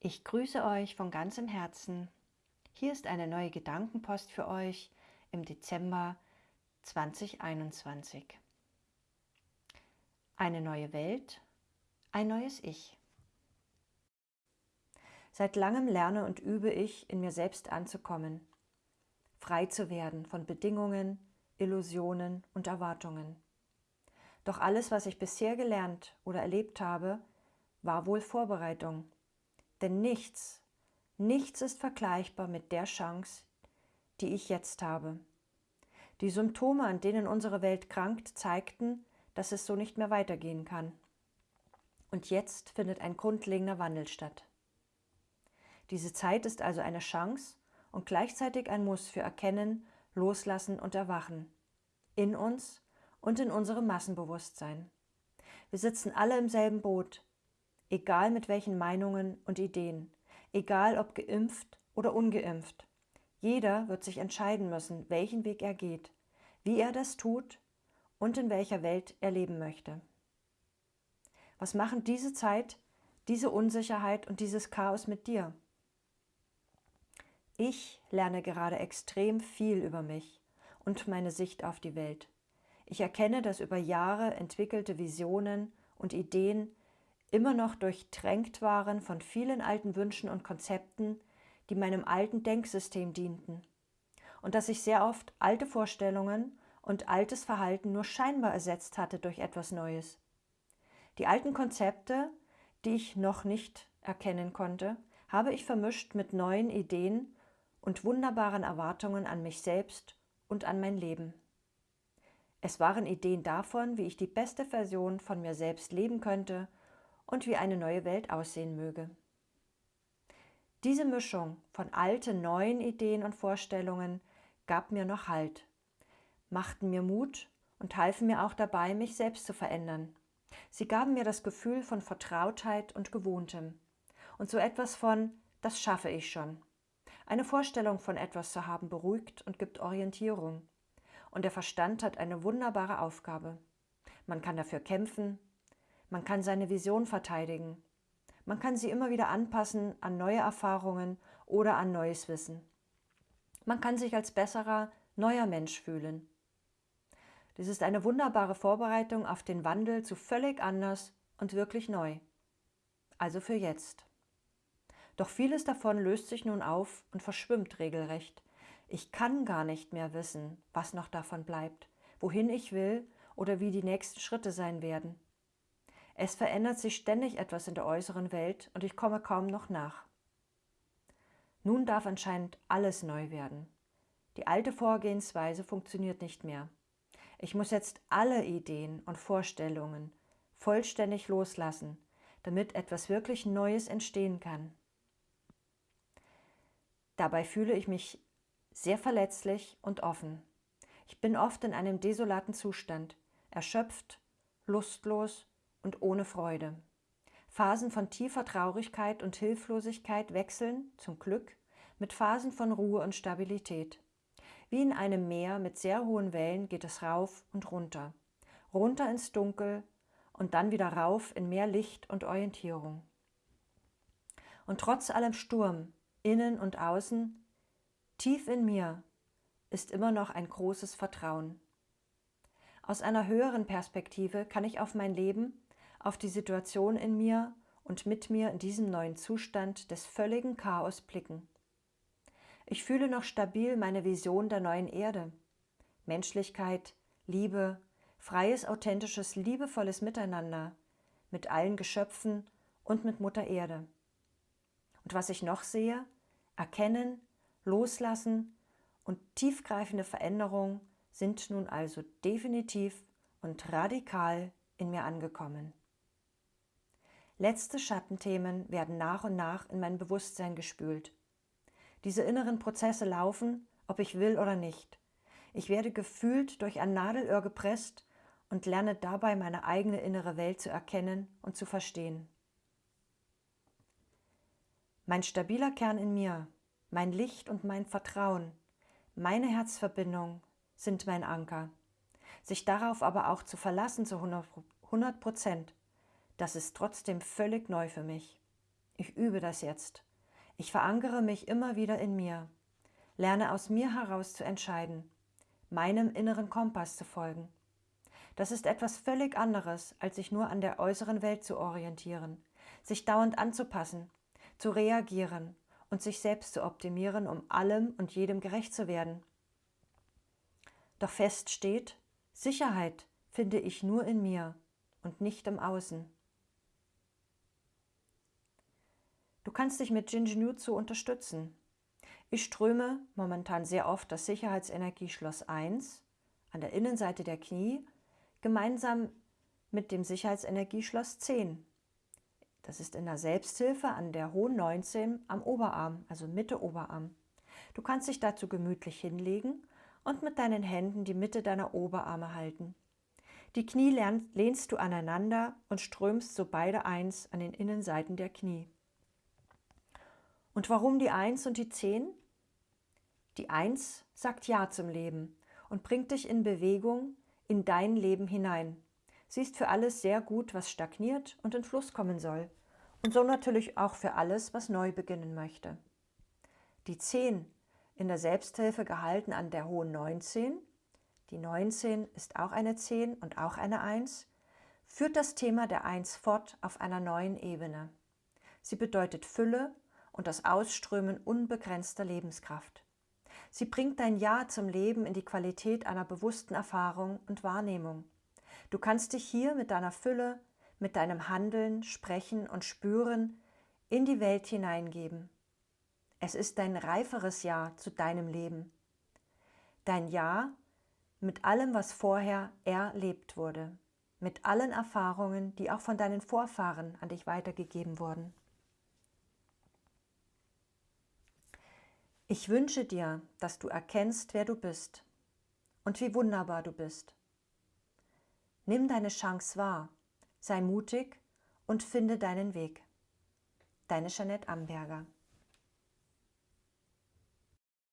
Ich grüße euch von ganzem Herzen. Hier ist eine neue Gedankenpost für euch im Dezember 2021. Eine neue Welt, ein neues Ich. Seit langem lerne und übe ich, in mir selbst anzukommen, frei zu werden von Bedingungen, Illusionen und Erwartungen. Doch alles, was ich bisher gelernt oder erlebt habe, war wohl Vorbereitung denn nichts, nichts ist vergleichbar mit der Chance, die ich jetzt habe. Die Symptome, an denen unsere Welt krankt, zeigten, dass es so nicht mehr weitergehen kann. Und jetzt findet ein grundlegender Wandel statt. Diese Zeit ist also eine Chance und gleichzeitig ein Muss für Erkennen, Loslassen und Erwachen. In uns und in unserem Massenbewusstsein. Wir sitzen alle im selben Boot, egal mit welchen Meinungen und Ideen, egal ob geimpft oder ungeimpft. Jeder wird sich entscheiden müssen, welchen Weg er geht, wie er das tut und in welcher Welt er leben möchte. Was machen diese Zeit, diese Unsicherheit und dieses Chaos mit dir? Ich lerne gerade extrem viel über mich und meine Sicht auf die Welt. Ich erkenne, dass über Jahre entwickelte Visionen und Ideen immer noch durchtränkt waren von vielen alten Wünschen und Konzepten, die meinem alten Denksystem dienten, und dass ich sehr oft alte Vorstellungen und altes Verhalten nur scheinbar ersetzt hatte durch etwas Neues. Die alten Konzepte, die ich noch nicht erkennen konnte, habe ich vermischt mit neuen Ideen und wunderbaren Erwartungen an mich selbst und an mein Leben. Es waren Ideen davon, wie ich die beste Version von mir selbst leben könnte und wie eine neue Welt aussehen möge. Diese Mischung von alten, neuen Ideen und Vorstellungen gab mir noch Halt, machten mir Mut und halfen mir auch dabei, mich selbst zu verändern. Sie gaben mir das Gefühl von Vertrautheit und Gewohntem und so etwas von, das schaffe ich schon. Eine Vorstellung von etwas zu haben beruhigt und gibt Orientierung. Und der Verstand hat eine wunderbare Aufgabe. Man kann dafür kämpfen, man kann seine Vision verteidigen. Man kann sie immer wieder anpassen an neue Erfahrungen oder an neues Wissen. Man kann sich als besserer, neuer Mensch fühlen. Dies ist eine wunderbare Vorbereitung auf den Wandel zu völlig anders und wirklich neu. Also für jetzt. Doch vieles davon löst sich nun auf und verschwimmt regelrecht. Ich kann gar nicht mehr wissen, was noch davon bleibt, wohin ich will oder wie die nächsten Schritte sein werden. Es verändert sich ständig etwas in der äußeren Welt und ich komme kaum noch nach. Nun darf anscheinend alles neu werden. Die alte Vorgehensweise funktioniert nicht mehr. Ich muss jetzt alle Ideen und Vorstellungen vollständig loslassen, damit etwas wirklich Neues entstehen kann. Dabei fühle ich mich sehr verletzlich und offen. Ich bin oft in einem desolaten Zustand, erschöpft, lustlos und ohne Freude. Phasen von tiefer Traurigkeit und Hilflosigkeit wechseln, zum Glück, mit Phasen von Ruhe und Stabilität. Wie in einem Meer mit sehr hohen Wellen geht es rauf und runter, runter ins Dunkel und dann wieder rauf in mehr Licht und Orientierung. Und trotz allem Sturm, innen und außen, tief in mir, ist immer noch ein großes Vertrauen. Aus einer höheren Perspektive kann ich auf mein Leben auf die Situation in mir und mit mir in diesem neuen Zustand des völligen Chaos blicken. Ich fühle noch stabil meine Vision der neuen Erde. Menschlichkeit, Liebe, freies, authentisches, liebevolles Miteinander mit allen Geschöpfen und mit Mutter Erde. Und was ich noch sehe, erkennen, loslassen und tiefgreifende Veränderungen sind nun also definitiv und radikal in mir angekommen. Letzte Schattenthemen werden nach und nach in mein Bewusstsein gespült. Diese inneren Prozesse laufen, ob ich will oder nicht. Ich werde gefühlt durch ein Nadelöhr gepresst und lerne dabei meine eigene innere Welt zu erkennen und zu verstehen. Mein stabiler Kern in mir, mein Licht und mein Vertrauen, meine Herzverbindung sind mein Anker. Sich darauf aber auch zu verlassen zu 100 Prozent, das ist trotzdem völlig neu für mich. Ich übe das jetzt. Ich verankere mich immer wieder in mir, lerne aus mir heraus zu entscheiden, meinem inneren Kompass zu folgen. Das ist etwas völlig anderes, als sich nur an der äußeren Welt zu orientieren, sich dauernd anzupassen, zu reagieren und sich selbst zu optimieren, um allem und jedem gerecht zu werden. Doch fest steht, Sicherheit finde ich nur in mir und nicht im Außen. Du kannst dich mit Jinjinjutsu unterstützen. Ich ströme momentan sehr oft das Sicherheitsenergieschloss 1 an der Innenseite der Knie gemeinsam mit dem Sicherheitsenergieschloss 10. Das ist in der Selbsthilfe an der hohen 19 am Oberarm, also Mitte Oberarm. Du kannst dich dazu gemütlich hinlegen und mit deinen Händen die Mitte deiner Oberarme halten. Die Knie lehnst du aneinander und strömst so beide eins an den Innenseiten der Knie. Und warum die Eins und die Zehn? Die Eins sagt Ja zum Leben und bringt dich in Bewegung in dein Leben hinein. Sie ist für alles sehr gut, was stagniert und in Fluss kommen soll. Und so natürlich auch für alles, was neu beginnen möchte. Die Zehn in der Selbsthilfe gehalten an der hohen 19 die 19 ist auch eine 10 und auch eine 1, führt das Thema der 1 fort auf einer neuen Ebene. Sie bedeutet Fülle und das Ausströmen unbegrenzter Lebenskraft. Sie bringt dein Ja zum Leben in die Qualität einer bewussten Erfahrung und Wahrnehmung. Du kannst dich hier mit deiner Fülle, mit deinem Handeln, Sprechen und Spüren in die Welt hineingeben. Es ist dein reiferes Ja zu deinem Leben. Dein Ja mit allem, was vorher erlebt wurde, mit allen Erfahrungen, die auch von deinen Vorfahren an dich weitergegeben wurden. Ich wünsche dir, dass du erkennst, wer du bist und wie wunderbar du bist. Nimm deine Chance wahr, sei mutig und finde deinen Weg. Deine Jeanette Amberger